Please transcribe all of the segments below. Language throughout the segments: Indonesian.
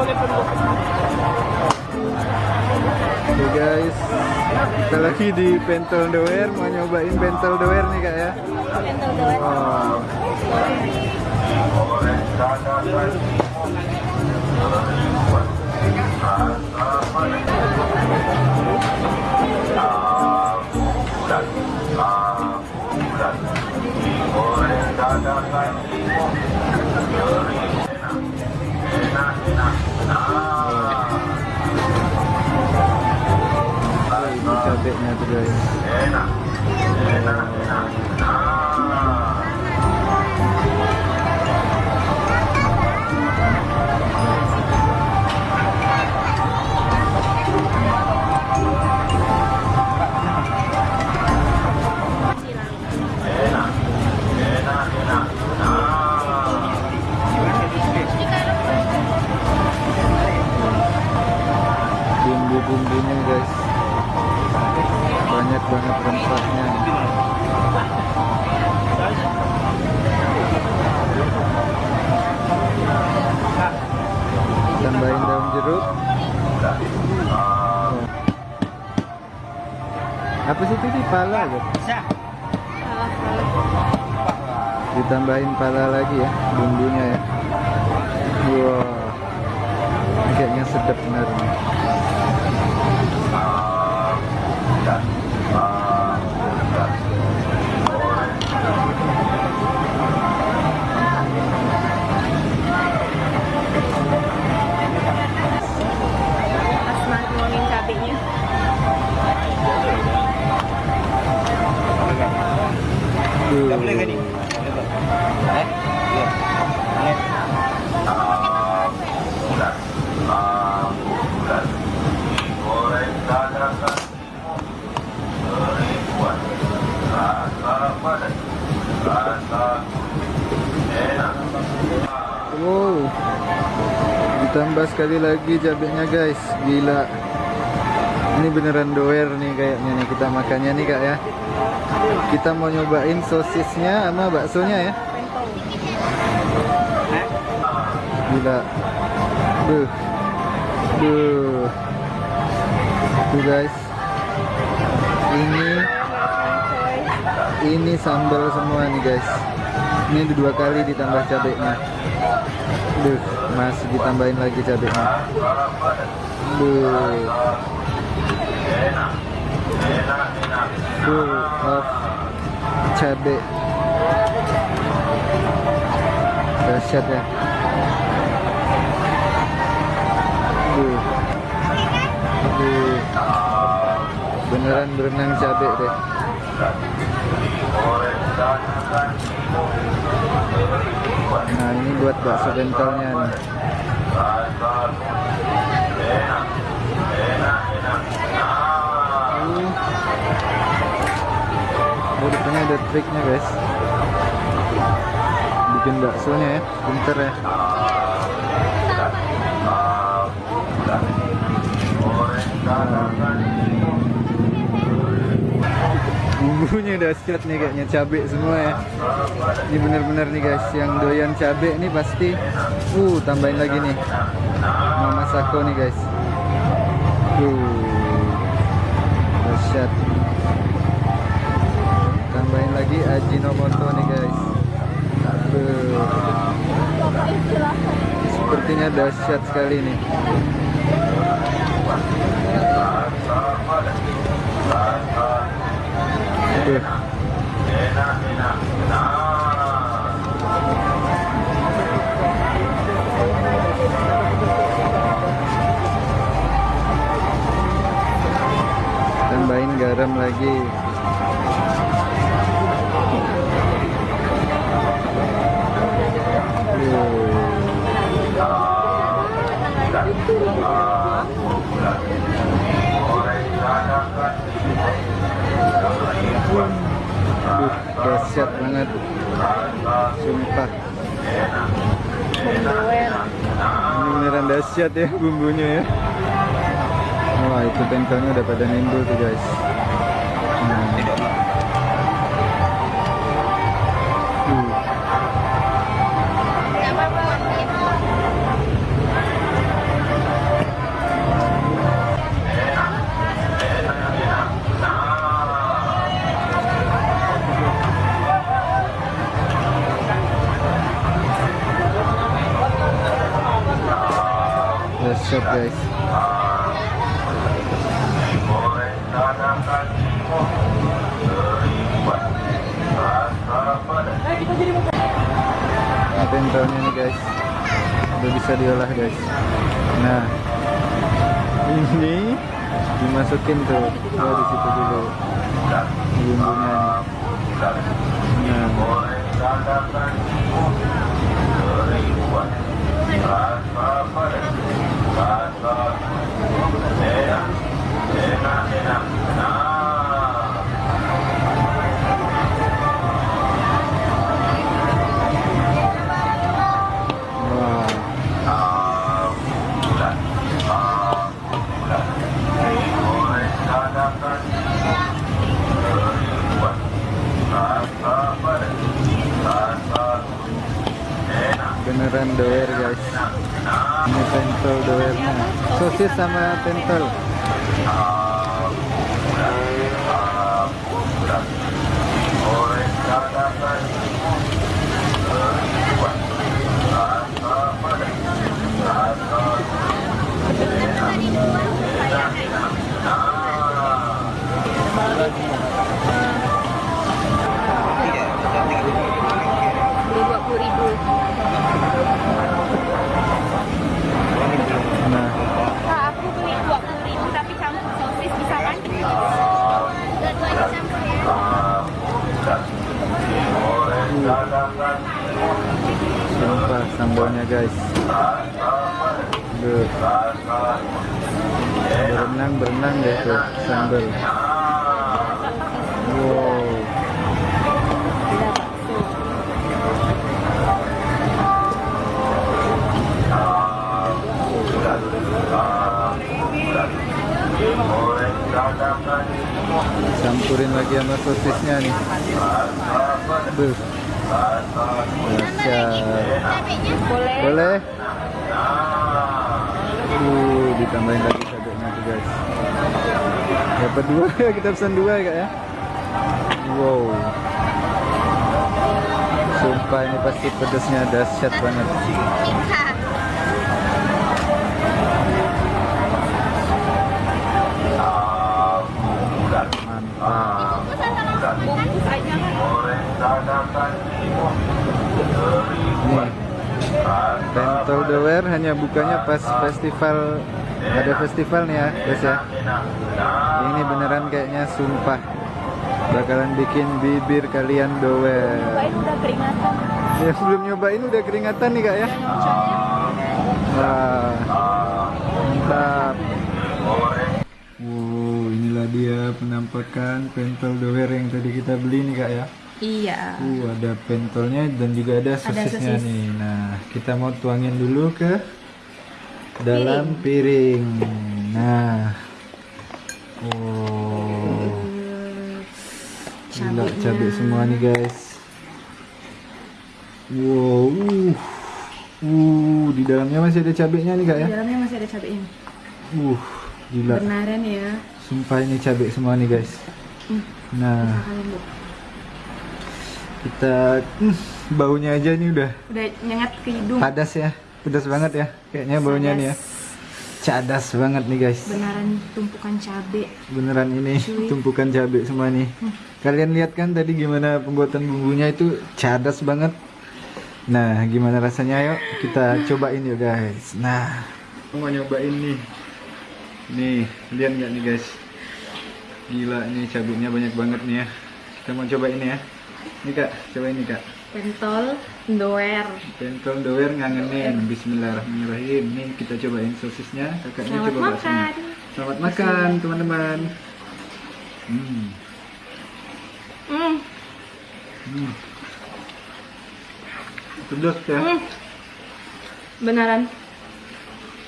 Oke guys, kita lagi di Pentel Doer, mau nyobain Pentel Doer nih kak ya. Pentel doer. Wow. Cabenya tuh guys. Bumbu-bumbunya guys. Banget rempahnya. Tambahin daun jeruk. Oh. Apa sih itu di pala gitu? Ditambahin pala lagi ya bumbunya ya. Wow. Ini Kayaknya sedap benar nih. Wow. Ditambah sekali lagi cabenya guys. Gila. Ini beneran doer nih kayaknya nih kita makannya nih kak ya. Kita mau nyobain sosisnya sama baksonya ya. Gila. Duh. Duh. Tuh guys. Ini ini sambal semua nih guys. Ini udah dua kali ditambah cabenya. Duh, masih ditambahin lagi cabenya. Duh. Full of cabe. Dahsyat ya. Duh. Duh. Beneran berenang cabe deh. Nah ini buat bakso bentelnya nih. Depannya ada triknya guys. Bikin baksonya ya, pinter ya. Bumbunya dahsyat nih kayaknya cabe semua ya. Ini bener-bener nih guys, yang doyan cabe nih pasti. Uh, tambahin lagi nih. Mama Sako nih guys. Uh, dahsyat. Tambahin lagi Ajinomoto nih guys. Uh, sepertinya dahsyat sekali nih. Tambahin garam lagi. Dahsyat banget. Sumpah. Ini beneran dahsyat ya bumbunya ya. Wah, itu pentolnya udah pada nimbul tuh guys. Nah, pentolnya nih guys, udah bisa diolah guys. Nah, ini dimasukin tuh, oh di situ dulu bumbunya. Nah, beneran doer guys. Ini pentol doernya. Sosis sama pentol Beli guys. Duh. berenang berenang deh tuh sambal. Wow. Campurin lagi sama sosisnya nih. Duh. Boleh. boleh. Uh ditambahin lagi cabenya tuh guys. Dapat dua kita pesan dua ya kak ya. Wow. Sumpah ini pasti pedesnya dahsyat banget Dower hanya bukanya pas festival ada festival nih ya guys ya. Ini beneran kayaknya sumpah bakalan bikin bibir kalian Cobain udah keringatan. ya sebelum nyobain udah keringatan nih kak ya. Wah mantap. Wow inilah dia penampakan pentol dower yang tadi kita beli nih kak ya Iya. Uh, ada pentolnya dan juga ada sosisnya sosis. nih. Nah, kita mau tuangin dulu ke dalam piring. Nah. Oh. Gila, cabai semua nih, guys. Wow. Uh. Uh, di dalamnya masih ada cabenya nih, Kak ya. Di dalamnya masih ada cabenya. Uh, gila. Benaran ya. Sumpah ini cabai semua nih, guys. Hmm. Nah. Kita hmm, baunya aja nih udah Udah nyengat ke hidung. Padas ya, pedas banget ya. Kayaknya baunya nih ya. Cadas banget nih guys. Benaran tumpukan cabe. Beneran ini Cuy. tumpukan cabai semua nih. Kalian lihat kan tadi gimana pembuatan bumbunya itu cadas banget. Nah, gimana rasanya ayo kita cobain yuk guys. Nah, aku mau nyobain nih. Nih, lihat nggak nih guys? Gila ini cabenya banyak banget nih ya. Kita mau cobain ya. Nih kak, cobain nih kak. Pentol doer. Pentol doer ngangenin Bismillahirrahmanirrahim Nih kita cobain sosisnya Kakaknya Selamat coba makan. Selamat makan teman-teman hmm. Hmm. Hmm. Pedas ya Hmm. Benaran.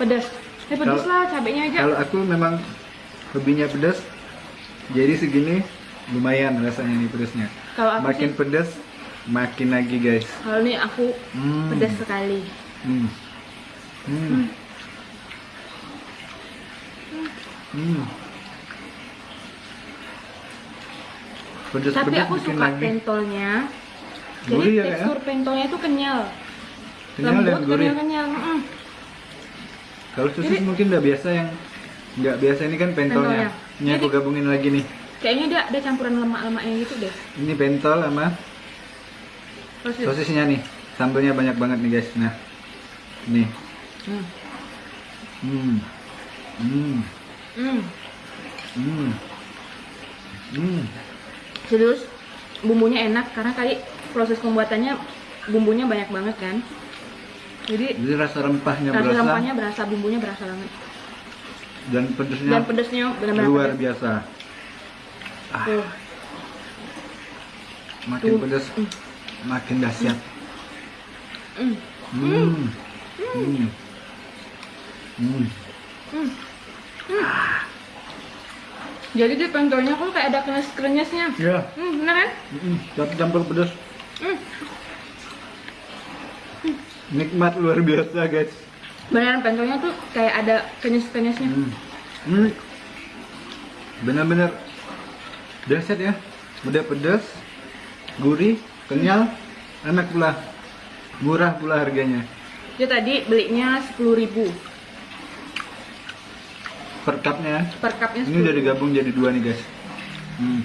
Pedas. Eh pedas Kalau- lah cabenya aja. Kalau aku memang hobinya pedas Jadi segini lumayan rasanya nih pedasnya Kalau aku Makin sih, pedas makin lagi guys kalau ini aku hmm. pedas sekali. hmm. Hmm. Hmm. Pedas Tapi pedas aku suka lagi. pentolnya. Jadi Gurih ya, Kak, ya? tekstur pentolnya itu kenyal. Kenyal dan Lembut, gurih. kenyal, kenyal. Mm. Kalau Jadi- mungkin udah biasa yang nggak biasa ini kan pentolnya. Pentolnya. Ini aku gabungin lagi nih. Kayaknya dia ada campuran lemak-lemaknya gitu deh. Ini pentol sama Sosis. sosisnya nih. Sambelnya banyak banget nih guys. Nah, nih. Hmm. Hmm. Hmm. Hmm. Hmm. Hmm. Serius, bumbunya enak karena kali proses pembuatannya bumbunya banyak banget kan. Jadi Jadi rasa rempahnya rasa berasa rempahnya berasa, bumbunya berasa banget. dan pedesnya Dan pedesnya benar-benar luar pedas. biasa. Ah, makin pedas, Hmm. makin dahsyat. Hmm. Hmm. Hmm. Hmm. Hmm. Jadi di pentolnya kok kayak ada krenyes-krenyesnya. Ya. Hmm, bener kan? Mm, tapi campur pedas. Hmm. Nikmat luar biasa, guys. Beneran pentolnya tuh kayak ada krenyes-krenyesnya. Hmm. Hmm. Benar-benar dahsyat ya. Udah pedas, gurih, kenyal, enak pula. Murah pula harganya. Dia tadi belinya 10.000 Per cupnya. per cupnya. Ini udah digabung jadi dua nih, guys. Hmm.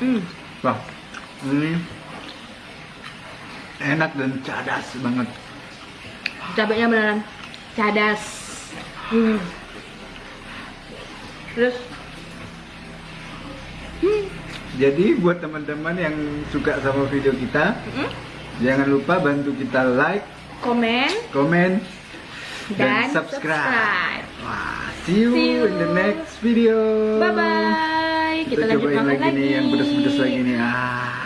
Hmm. Wah, ini enak dan cadas banget. Cabenya beneran cadas. Hmm. Terus Jadi buat teman-teman yang suka sama video kita, hmm, jangan lupa bantu kita like, komen komen, dan, dan, subscribe. subscribe. Wah, see you, See you. in the next video. Bye bye. Kita, Kita, lanjut cobain makan lagi, nih yang pedas-pedas lagi nih. Ah.